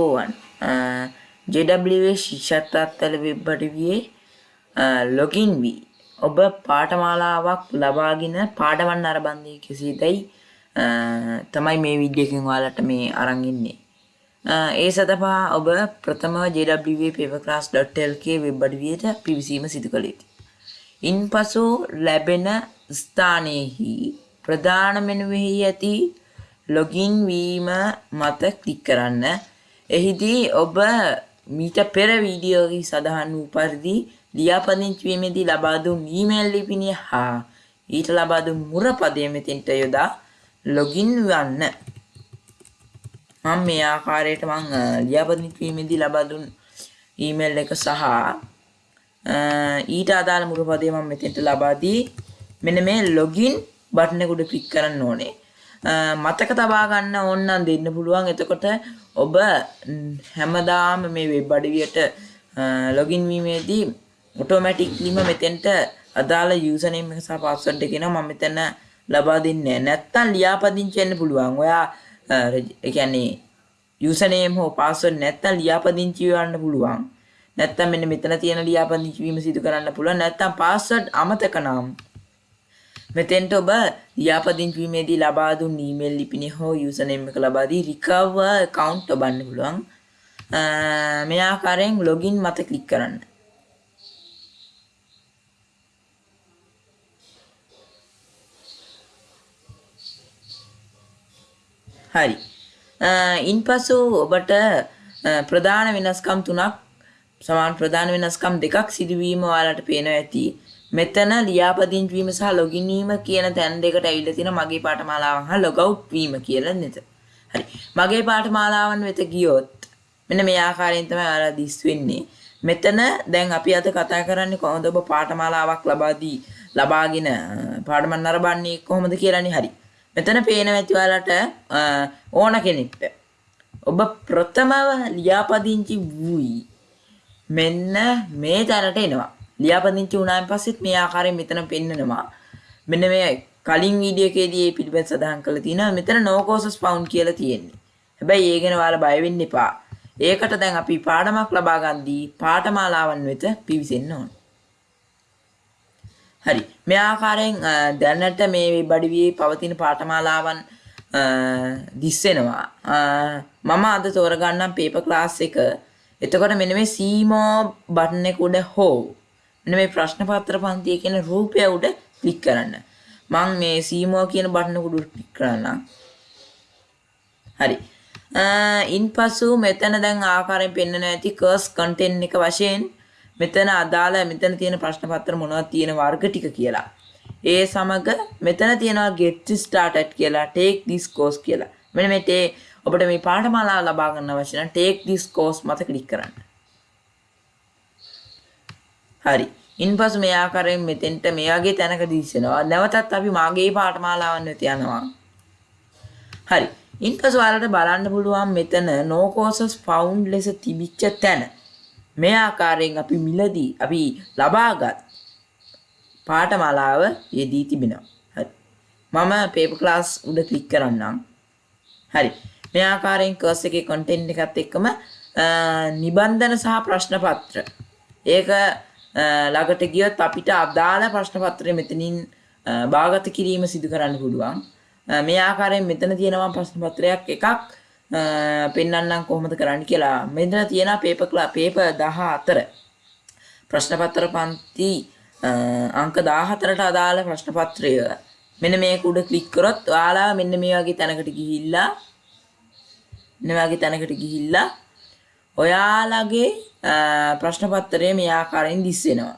ඕවන් JW ශිෂ්‍යත්වත්තල web අඩවියේ login වී ඔබ පාඨමාලාවක් ලබාගෙන පාඩමන් අරබන්දී කෙසේදැයි තමයි මේ විඩියකින් ඔයාලට මේ අරන් ඉන්නේ. ඒ සඳහා ඔබ ප්‍රථමව jwpaperclass.lk වෙබ් අඩවියට පිවිසීම සිදු කළ යුතුයි. ඉන්පසු ලැබෙන ස්ථානයෙහි ප්‍රධාන මෙනුවෙහි ඇති ලොගින් වීම මත ක්ලික් කරන්න. එහිදී ඔබ මීට පෙර වීඩියෝහි සඳහන් වූ පරිදි ලියාපදිංචි වීමේදී ලබා දුන් ඊමේල් ලිපිනය හා ඊට ලබා දුන් මුරපදය මෙතෙන්ට යොදා ලොගින් වන්න. මම මේ ආකාරයට මං ලියාපදිංචි වීමේදී ලබා දුන් ඊමේල් එක සහ ඊට අදාළ මුරපදය මම මෙතෙන්ට ලබා දී මෙන්න මේ ලොගින් බටන් එක උඩ ක්ලික් කරන්න ඕනේ. මතක තබා ගන්න ඕන නම් දෙන්න පුළුවන්. එතකොට ඔබ හැමදාම මේ වෙබ් අඩවියට ලොගින් වීමේදී ඔටෝමැටික්ලිම මෙතෙන්ට අදාළ යූසනේම් එක සහ පාස්වර්ඩ් එක එනවා මම මෙතන ලබා දෙන්නේ නැත්තම් ලියාපදිංචි වෙන්න පුළුවන්. ඔයා ඒ කියන්නේ යූසනේම් හෝ පාස්වර්ඩ් නැත්තම් ලියාපදිංචි වෙන්න පුළුවන්. නැත්තම් මෙන්න මෙතන තියෙන ලියාපදිංචි වීම සිදු කරන්න පුළුවන්. නැත්තම් පාස්වර්ඩ් අමතක නම් මෙතෙන්ට ඔබ ලියාපදිංචි වීමේදී ලබා දුන් ඊමේල් ලිපිනේ හෝ යූසනේම් එක ලබා දී රිකවර් account ඔබන්න පුළුවන්. මේ ආකාරයෙන් ලොගින් මත ක්ලික් කරන්න. හරි. ඉන්පසු ඔබට ප්‍රධාන වෙනස්කම් තුනක් සමාන ප්‍රධාන වෙනස්කම් දෙකක් සිදුවීම ඔයාලට පේනවා ඇති. මෙතන ලියාපදිංචි වීම සහ ලොගින් වීම කියන තැන් දෙකට ඇවිල්ලා තියෙන මගේ පාඨමාලාවන් හා ලොග් අවුට් වීම කියලා නේද? හරි. මගේ පාඨමාලාවන් වෙත ගියොත් මෙන්න මේ ආකාරයෙන් තමයි ඔයාලා දිස් වෙන්නේ. මෙතන දැන් අපි අද කතා කරන්නේ කොහොමද ඔබ පාඨමාලාවක් ලබා දී ලබාගෙන පාඩම නරඹන්නේ කොහොමද කියලානේ හරි. මෙතන පේනවා ඇති ඔයාලට ඕන කෙනෙක්ට. ඔබ ප්‍රථමව ලියාපදිංචි වූයි මෙන්න මේ තැනට එනවා. ලියාපදිංචි වුණාන් පස්සෙත් මේ ආකාරයෙන් මෙතන පෙන්නනවා. මෙන්න මේ කලින් වීඩියෝ එකේදී මේ පිළිබඳ සඳහන් කරලා තියෙනවා. මෙතන no courses found කියලා තියෙන්නේ. හැබැයි ඒ ගැන ඔයාලා බය වෙන්න එපා. ඒකට දැන් අපි පාඩමක් ලබා ගන්දී පාඨමාලාවන් වෙත පිවිසෙන්න ඕන. හරි. මේ ආකාරයෙන් දැනට මේ වෙබ් අඩවියේ පවතින පාඨමාලාවන් දිස්සෙනවා. මම අද තෝරගන්නම් පේපර් ක්ලාස් එක. එතකොට මෙන්න මේ සීමෝ බටන් එක උඩ හෝ මෙන්න මේ ප්‍රශ්න පත්‍ර පන්තිය කියන රූපය උඩ ක්ලික් කරන්න. මම මේ සීමෝ කියන බටන් එක උඩ ක්ලික් කරන්නම්. හරි. ඉන්පසු මෙතන දැන් ආකාරයෙන් පෙන්වන ඇති කර්ස් කන්ටෙන්ට් එක වශයෙන් මෙතන අදාළ මෙතන තියෙන ප්‍රශ්න පත්‍ර මොනවද තියෙන වර්ග ටික කියලා. ඒ සමග මෙතන තියෙනවා get started කියලා take this course කියලා. මෙන්න මේ තේ ඔබට මේ පාඨමාලාව ලබා ගන්න අවශ්‍ය නම් take this course මත ක්ලික් කරන්න. හරි. ඉන්පසු මේ ආකාරයෙන් මෙතෙන්ට මේ වගේ තැනක දිස්සෙනවා. නැවතත් අපි මාගේ පාඨමාලාවන් වෙත යනවා. හරි. ඉන්පසු ඔයාලට බලන්න පුළුවන් මෙතන no courses found ලෙස තිබිච්ච තැන. මේ ආකාරයෙන් අපි මිලදී අපි ලබාගත් පාඨමාලාව යෙදී තිබෙනවා. හරි. මම paper class උඩ ක්ලික් කරන්නම්. හරි. මේ ආකාරයෙන් කර්ස් එකේ content එකත් එක්කම නිබන්ධන සහ ප්‍රශ්න පත්‍ර. ඒක ළඟට ගියොත් අපිට අදාළ ප්‍රශ්න පත්‍රය මෙතනින් භාගත කිරීම සිදු කරන්න පුළුවන්. මේ ආකාරයෙන් මෙතන තියෙනවා ප්‍රශ්න පත්‍රයක් එකක් පෙන්වන්නම් කොහොමද කරන්න කියලා. මෙතන තියෙනවා පේපර් පේපර් 14 ප්‍රශ්න පත්‍ර පන්ති අංක 14ට අදාළ ප්‍රශ්න පත්‍රය මෙන්න මේක උඩ ක්ලික් කරොත් ඔයාලා මෙන්න මේ වගේ තැනකට ගිහිල්ලා මෙන්න වගේ තැනකට ගිහිල්ලා ඔයාලගේ ප්‍රශ්න පත්‍රය මේ ආකාරයෙන් දිස් වෙනවා.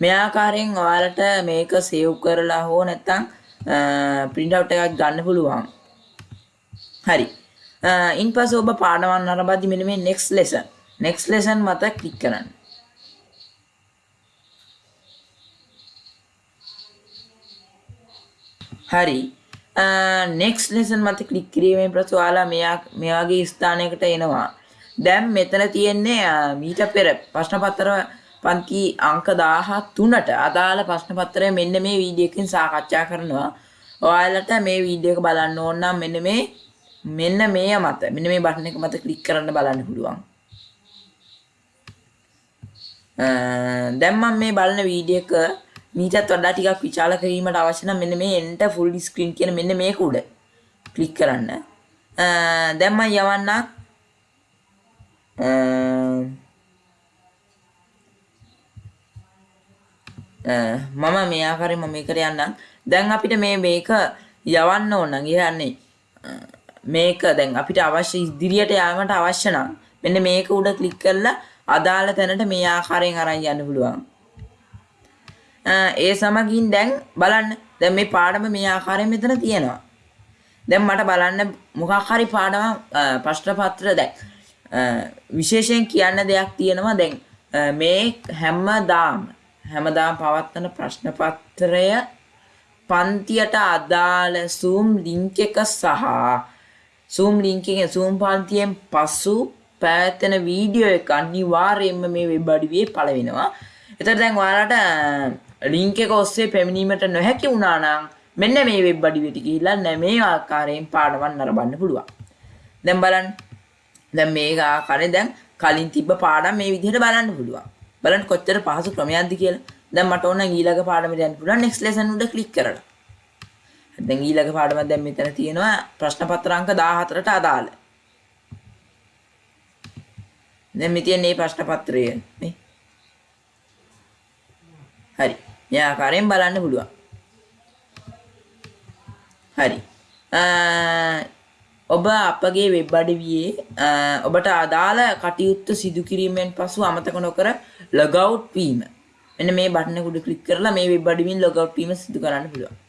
මේ ආකාරයෙන් ඔයාලට මේක සේව් කරලා හෝ නැත්නම් print out එකක් ගන්න පුළුවන්. හරි. ඉන්පස්සේ ඔබ පාඩමක් නරඹද්දි මෙන්න මේ next lesson next lesson මත ක්ලික් කරන්න. හරි. Next lesson මත ක්ලික් කිරීමෙන් පස්සේ ඔයාලා මෙයා මේ වගේ ස්ථානයකට එනවා. දැන් මෙතන තියෙන්නේ මීට පෙර ප්‍රශ්න පත්‍ර පන්ති අංක 13ට අදාළ ප්‍රශ්න පත්‍රය මෙන්න මේ වීඩියෝ එකකින් සාකච්ඡා කරනවා. ඔයාලට මේ වීඩියෝ එක බලන්න ඕන නම් මෙන්න මේ මෙන්න මේ මත මෙන්න මේ බටන් එක මත ක්ලික් කරන්න බලන්න පුළුවන්. දැන් මම මේ බලන වීඩියෝ එක මීටත් වඩා ටිකක් විශාල කිරීමට අවශ්‍ය නම් මෙන්න මේ enter full screen කියන මෙන්න මේක උඩ ක්ලික් කරන්න. දැන් මම යවන්නම් මම මේ ආකාරයෙන් මම මේකට යන්නම්. දැන් අපිට මේ මේක යවන්න ඕන නම් කියන්නේ මේක දැන් අපිට අවශ්‍ය ඉදිරියට යාමට අවශ්‍ය නම් මෙන්න මේක උඩ ක්ලික් කරලා අදාළ තැනට මේ ආකාරයෙන් අරන් යන්න පුළුවන්. ඒ සමගින් දැන් බලන්න දැන් මේ පාඩම මේ ආකාරයෙන් මෙතන තියෙනවා. දැන් මට බලන්න මොකක් හරි පාඩම ප්‍රශ්න පත්‍ර දැන් විශේෂයෙන් කියන්න දෙයක් තියෙනවා දැන් මේ හැමදාම හැමදාම පවත්වන ප්‍රශ්න පත්‍රය පන්තියට අදාළ Zoom link එක සහ Zoom link එකෙන් Zoom පන්තියෙන් පසු පැවැත්වෙන වීඩියෝ එක අනිවාර්යයෙන්ම මේ වෙබ් අඩවියේ පළ වෙනවා. එතකොට දැන් ඔයාලට ලින්ක් එක ඔස්සේ පැමිණීමට නොහැකි වුණා නම් මෙන්න මේ වෙබ් අඩවියට ගිහිල්ලා නැ මේ ආකාරයෙන් පාඩමක් නරඹන්න පුළුවන්. දැන් බලන්න. දැන් මේක ආකාරයෙන් දැන් කලින් තිබ්බ පාඩම් මේ විදිහට බලන්න පුළුවන්. බලන්න කොච්චර පහසු ක්‍රමයක්ද කියලා. දැන් මට ඕන ඊළඟ පාඩමට යන්න පුළුවන් next lesson උඩ ක්ලික් කරලා. දැන් ඊළඟ පාඩම දැන් මෙතන තියෙනවා ප්‍රශ්න පත්‍ර අංක 14ට අදාළ. දැන් මේ තියෙන මේ ප්‍රශ්න පත්‍රය මේ. හරි. මේ ආකාරයෙන් බලන්න පුළුවන්. හරි. ඔබ අපගේ වෙබ් අඩවියේ ඔබට අදාළ කටයුත්ත සිදු කිරීමෙන් පසු අමතක නොකර ලොගවුට් වීම. මෙන්න මේ බටන උඩ ක්ලික් කරලා මේ වෙබ් අඩවියෙන් ලොගවුට් වීම සිදු කරන්න පුළුවන්.